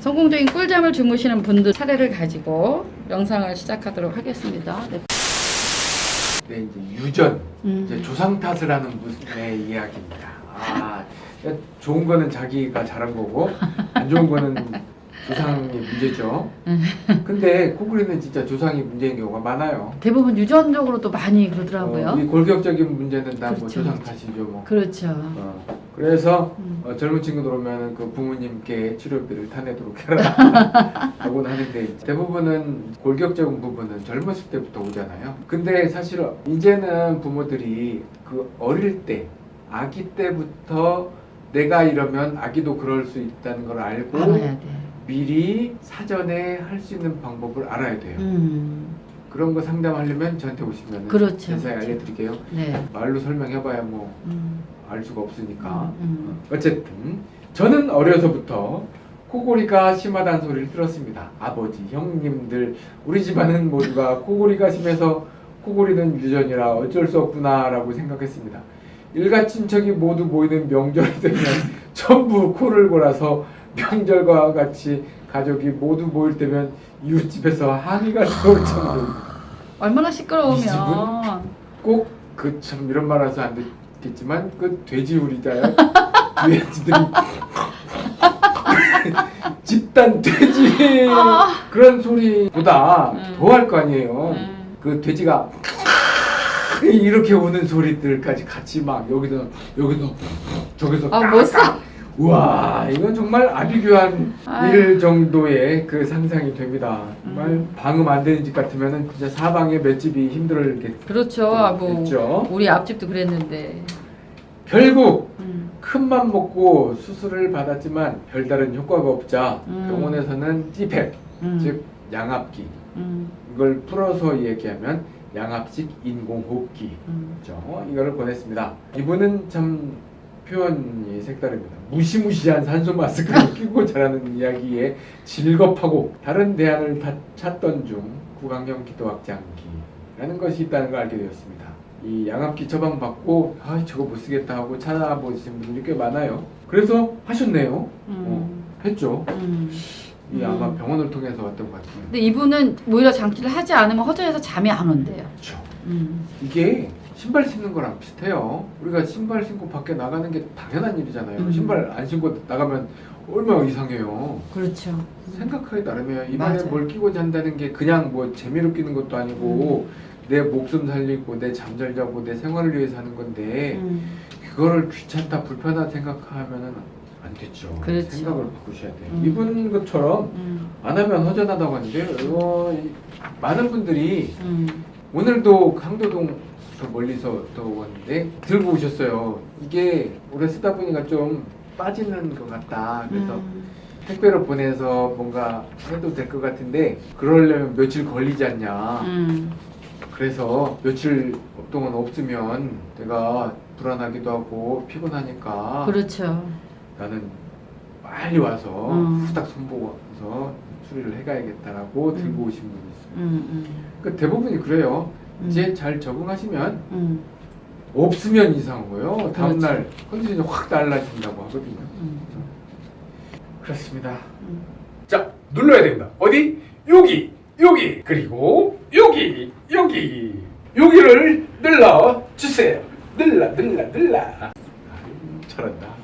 성공적인 꿀잠을 주무시는 분들 사례를 가지고 영상을 시작하도록 하겠습니다. 네. 네, 이제 유전, 음. 이제 조상 탓을 하는 분의 이야기입니다. 아, 좋은 거는 자기가 잘한 거고 안 좋은 거는 조상의 문제죠. 근데 코골이는 진짜 조상이 문제인 경우가 많아요. 대부분 유전적으로도 많이 그러더라고요. 어, 이 골격적인 문제는 다뭐 그렇죠, 조상 그렇죠. 탓이죠, 뭐. 그렇죠. 어, 그래서 음. 어, 젊은 친구들 오면 그 부모님께 치료비를 타내도록 해라 하곤 하는데 대부분은 골격적인 부분은 젊었을 때부터 오잖아요. 근데 사실 이제는 부모들이 그 어릴 때 아기 때부터 내가 이러면 아기도 그럴 수 있다는 걸 알고. 미리 사전에 할 수 있는 방법을 알아야 돼요. 음. 그런 거 상담하려면 저한테 오시면 그렇죠. 자세히 알려드릴게요. 네. 말로 설명해봐야 뭐알 음. 수가 없으니까. 음. 어쨌든 저는 어려서부터 코골이가 심하다는 소리를 들었습니다. 아버지, 형님들, 우리 집안은 모두가 코골이가 심해서 코골이는 유전이라 어쩔 수 없구나 라고 생각했습니다. 일가 친척이 모두 모이는 명절이 되면 전부 코를 골아서 명절과 같이 가족이 모두 모일 때면 이웃집에서 항의가 나올 정도. 얼마나 이 시끄러우면 꼭그 참 이런 말 해서 안 됐겠지만 그 돼지 우리자요 돼지들이 집단 돼지 아. 그런 소리보다 음. 더할 거 아니에요. 음. 그 돼지가 이렇게 우는 소리들까지 같이 막 여기서 여기서 저기서 아, 깍깍. 우와 이건 정말 아비규환. 일 정도의 그 상상이 됩니다. 정말 음. 방음 안 되는 집 같으면은 진짜 사방에 맷집이 힘들겠죠. 그렇죠. 아, 뭐. 우리 앞집도 그랬는데. 결국 음. 큰맘 먹고 수술을 받았지만 별다른 효과가 없자 음. 병원에서는 찌팩 음. 즉 양압기 음. 이걸 풀어서 얘기하면 양압식 인공호흡기 음. 죠 이거를 보냈습니다. 이분은 참 표현이 색다릅니다. 무시무시한 산소 마스크를 끼고 자라는 이야기에 즐겁하고 다른 대안을 다 찾던 중 구강형 기도 확장기라는 것이 있다는 걸 알게 되었습니다. 이 양압기 처방 받고 아 저거 못 쓰겠다 하고 찾아보신 분들이 꽤 많아요. 그래서 하셨네요. 어, 음. 했죠. 음. 이 아마 음. 병원을 통해서 왔던 것 같아요. 근데 이분은 오히려 장치를 하지 않으면 허전해서 잠이 안 온대요. 그렇죠. 음. 이게 신발 신는 거랑 비슷해요. 우리가 신발 신고 밖에 나가는 게 당연한 일이잖아요. 음. 신발 안 신고 나가면 얼마나 이상해요. 그렇죠. 생각하기 나름이에요. 입안에 맞아요. 뭘 끼고 잔다는 게 그냥 뭐 재미로 끼는 것도 아니고 내 목숨 살리고 내 잠잘 자고 내 생활을 위해서 하는 건데 음. 그거를 귀찮다 불편하다 생각하면은 안 됐죠. 그렇죠. 생각을 바꾸셔야 돼요. 음. 이분 것처럼 음. 안 하면 허전하다고 하는데 어, 이- 많은 분들이 음. 오늘도 강도동 저 멀리서 또 왔는데 들고 오셨어요. 이게 오래 쓰다 보니까 좀 빠지는 것 같다. 그래서 음. 택배로 보내서 뭔가 해도 될 것 같은데 그러려면 며칠 걸리지 않냐. 음. 그래서 며칠 동안 없으면 내가 불안하기도 하고 피곤하니까 그렇죠. 나는 빨리 와서 음. 후딱 손보고서 수리를 해가야겠다라고 들고 음. 오신 분이 있어요. 음. 그 대부분이 그래요. 음. 이제 잘 적응하시면 음. 없으면 이상한 거예요. 그렇죠. 다음날 컨디션이 확 달라진다고 하거든요. 음. 그렇습니다. 음. 자, 눌러야 됩니다. 어디? 여기, 여기, 그리고 여기, 여기, 여기를 눌러 주세요. 눌러, 눌러, 눌러. 잘한다.